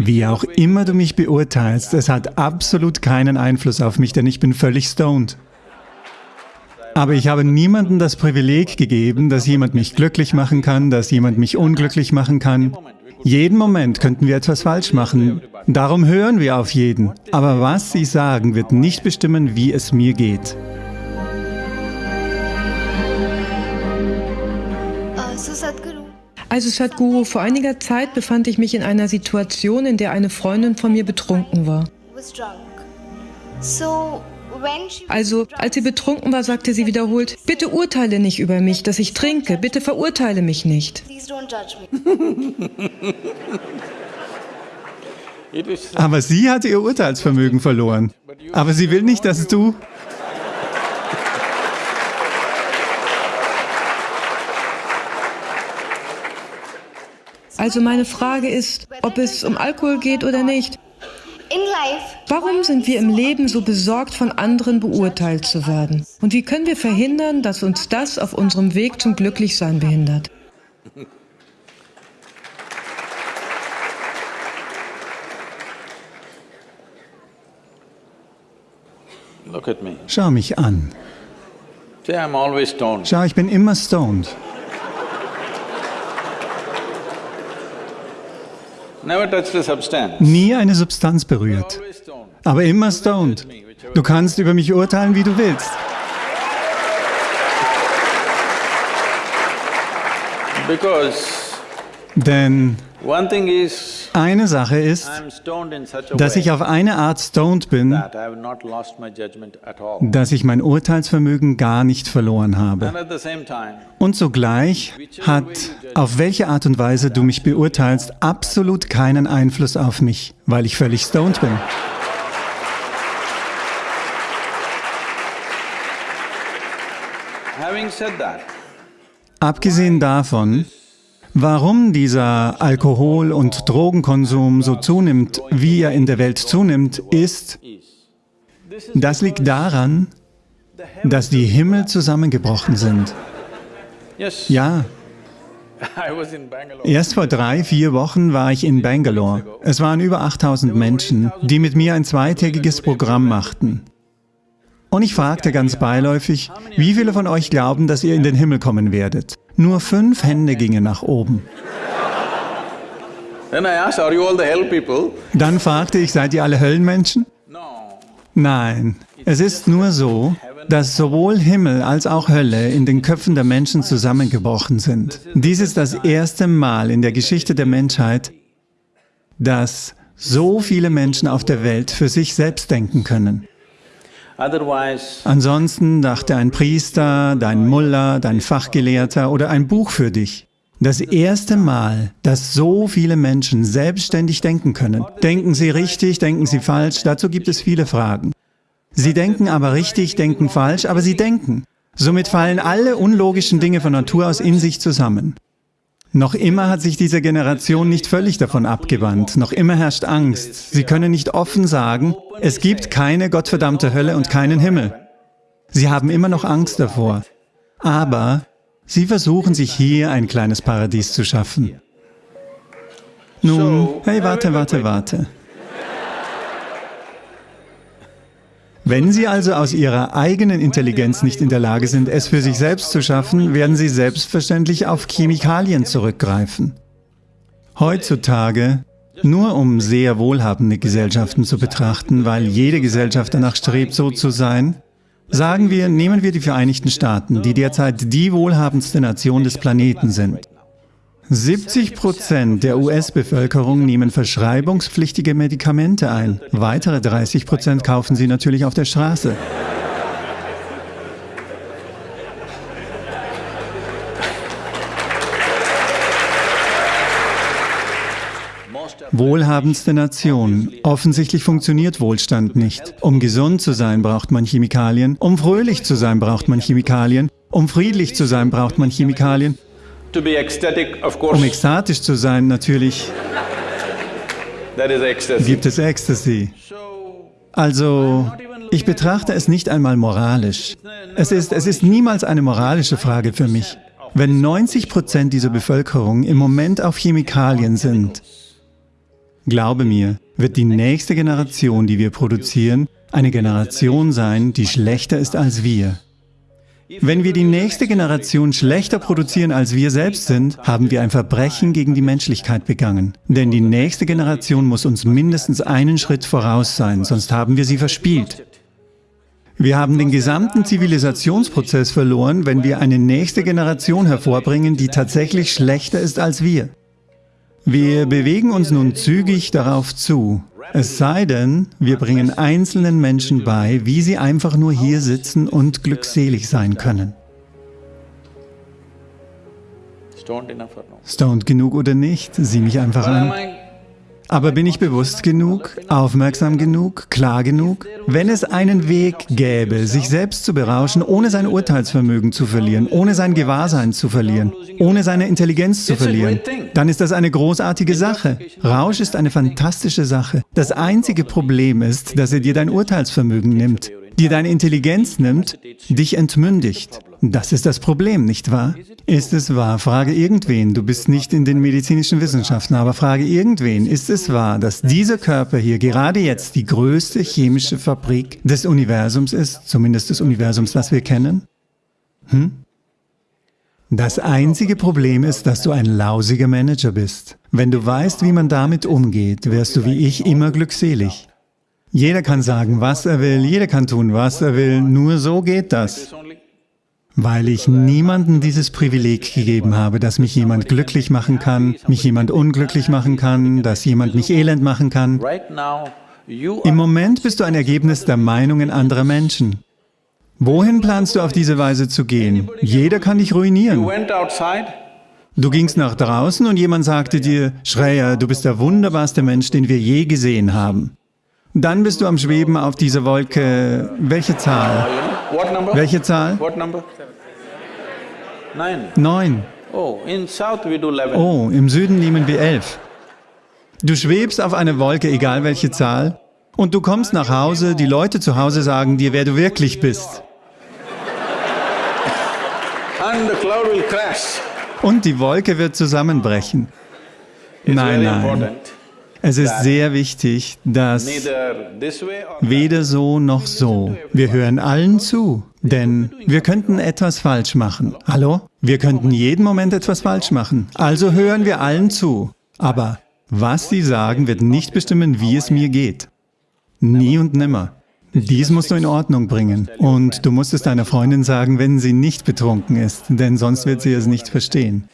Wie auch immer du mich beurteilst, es hat absolut keinen Einfluss auf mich, denn ich bin völlig stoned. Aber ich habe niemandem das Privileg gegeben, dass jemand mich glücklich machen kann, dass jemand mich unglücklich machen kann. Jeden Moment könnten wir etwas falsch machen. Darum hören wir auf jeden. Aber was sie sagen, wird nicht bestimmen, wie es mir geht. Also Sadhguru, vor einiger Zeit befand ich mich in einer Situation, in der eine Freundin von mir betrunken war. Also, als sie betrunken war, sagte sie wiederholt, bitte urteile nicht über mich, dass ich trinke, bitte verurteile mich nicht. Aber sie hat ihr Urteilsvermögen verloren. Aber sie will nicht, dass du... Also meine Frage ist, ob es um Alkohol geht oder nicht. Warum sind wir im Leben so besorgt, von anderen beurteilt zu werden? Und wie können wir verhindern, dass uns das auf unserem Weg zum Glücklichsein behindert? Schau mich an. Schau, ich bin immer stoned. Nie eine Substanz berührt, aber immer stoned. Du kannst über mich urteilen, wie du willst. Denn eine Sache ist, dass ich auf eine Art stoned bin, dass ich mein Urteilsvermögen gar nicht verloren habe. Und zugleich hat, auf welche Art und Weise du mich beurteilst, absolut keinen Einfluss auf mich, weil ich völlig stoned bin. Abgesehen davon, Warum dieser Alkohol- und Drogenkonsum so zunimmt, wie er in der Welt zunimmt, ist, das liegt daran, dass die Himmel zusammengebrochen sind. Ja. Erst vor drei, vier Wochen war ich in Bangalore. Es waren über 8000 Menschen, die mit mir ein zweitägiges Programm machten. Und ich fragte ganz beiläufig, wie viele von euch glauben, dass ihr in den Himmel kommen werdet? Nur fünf Hände gingen nach oben. Dann fragte ich, seid ihr alle Höllenmenschen? Nein, es ist nur so, dass sowohl Himmel als auch Hölle in den Köpfen der Menschen zusammengebrochen sind. Dies ist das erste Mal in der Geschichte der Menschheit, dass so viele Menschen auf der Welt für sich selbst denken können. Ansonsten dachte ein Priester, dein Mullah, dein Fachgelehrter oder ein Buch für dich. Das erste Mal, dass so viele Menschen selbstständig denken können. Denken sie richtig, denken sie falsch? Dazu gibt es viele Fragen. Sie denken aber richtig, denken falsch, aber sie denken. Somit fallen alle unlogischen Dinge von Natur aus in sich zusammen. Noch immer hat sich diese Generation nicht völlig davon abgewandt. Noch immer herrscht Angst. Sie können nicht offen sagen, es gibt keine gottverdammte Hölle und keinen Himmel. Sie haben immer noch Angst davor. Aber sie versuchen sich hier ein kleines Paradies zu schaffen. Nun, hey, warte, warte, warte. Wenn Sie also aus Ihrer eigenen Intelligenz nicht in der Lage sind, es für sich selbst zu schaffen, werden Sie selbstverständlich auf Chemikalien zurückgreifen. Heutzutage, nur um sehr wohlhabende Gesellschaften zu betrachten, weil jede Gesellschaft danach strebt, so zu sein, sagen wir, nehmen wir die Vereinigten Staaten, die derzeit die wohlhabendste Nation des Planeten sind. 70 Prozent der US-Bevölkerung nehmen verschreibungspflichtige Medikamente ein. Weitere 30 Prozent kaufen sie natürlich auf der Straße. Wohlhabendste Nation. Offensichtlich funktioniert Wohlstand nicht. Um gesund zu sein, braucht man Chemikalien. Um fröhlich zu sein, braucht man Chemikalien. Um friedlich zu sein, braucht man Chemikalien. Um ekstatisch zu sein, natürlich gibt es Ecstasy. Also, ich betrachte es nicht einmal moralisch. Es ist, es ist niemals eine moralische Frage für mich. Wenn 90 Prozent dieser Bevölkerung im Moment auf Chemikalien sind, Glaube mir, wird die nächste Generation, die wir produzieren, eine Generation sein, die schlechter ist als wir. Wenn wir die nächste Generation schlechter produzieren, als wir selbst sind, haben wir ein Verbrechen gegen die Menschlichkeit begangen. Denn die nächste Generation muss uns mindestens einen Schritt voraus sein, sonst haben wir sie verspielt. Wir haben den gesamten Zivilisationsprozess verloren, wenn wir eine nächste Generation hervorbringen, die tatsächlich schlechter ist als wir. Wir bewegen uns nun zügig darauf zu, es sei denn, wir bringen einzelnen Menschen bei, wie sie einfach nur hier sitzen und glückselig sein können. Stoned genug oder nicht, sieh mich einfach an. Aber bin ich bewusst genug, aufmerksam genug, klar genug? Wenn es einen Weg gäbe, sich selbst zu berauschen, ohne sein Urteilsvermögen zu verlieren, ohne sein Gewahrsein zu verlieren, ohne seine Intelligenz zu verlieren, dann ist das eine großartige Sache. Rausch ist eine fantastische Sache. Das einzige Problem ist, dass er dir dein Urteilsvermögen nimmt, dir deine Intelligenz nimmt, dich entmündigt. Das ist das Problem, nicht wahr? Ist es wahr? Frage irgendwen. Du bist nicht in den medizinischen Wissenschaften, aber frage irgendwen. Ist es wahr, dass dieser Körper hier gerade jetzt die größte chemische Fabrik des Universums ist, zumindest des Universums, das wir kennen? Hm? Das einzige Problem ist, dass du ein lausiger Manager bist. Wenn du weißt, wie man damit umgeht, wirst du wie ich immer glückselig. Jeder kann sagen, was er will, jeder kann tun, was er will, nur so geht das weil ich niemandem dieses Privileg gegeben habe, dass mich jemand glücklich machen kann, mich jemand unglücklich machen kann, dass jemand mich elend machen kann. Im Moment bist du ein Ergebnis der Meinungen anderer Menschen. Wohin planst du auf diese Weise zu gehen? Jeder kann dich ruinieren. Du gingst nach draußen und jemand sagte dir, Schreier, du bist der wunderbarste Mensch, den wir je gesehen haben. Dann bist du am Schweben auf dieser Wolke. Welche Zahl? Welche Zahl? Neun. Oh, oh, im Süden nehmen wir elf. Du schwebst auf einer Wolke, egal welche Zahl, und du kommst nach Hause, die Leute zu Hause sagen dir, wer du wirklich bist. Und die Wolke wird zusammenbrechen. Nein, nein. Es ist sehr wichtig, dass weder so noch so. Wir hören allen zu, denn wir könnten etwas falsch machen. Hallo? Wir könnten jeden Moment etwas falsch machen. Also hören wir allen zu. Aber was sie sagen, wird nicht bestimmen, wie es mir geht. Nie und nimmer. Dies musst du in Ordnung bringen. Und du musst es deiner Freundin sagen, wenn sie nicht betrunken ist, denn sonst wird sie es nicht verstehen.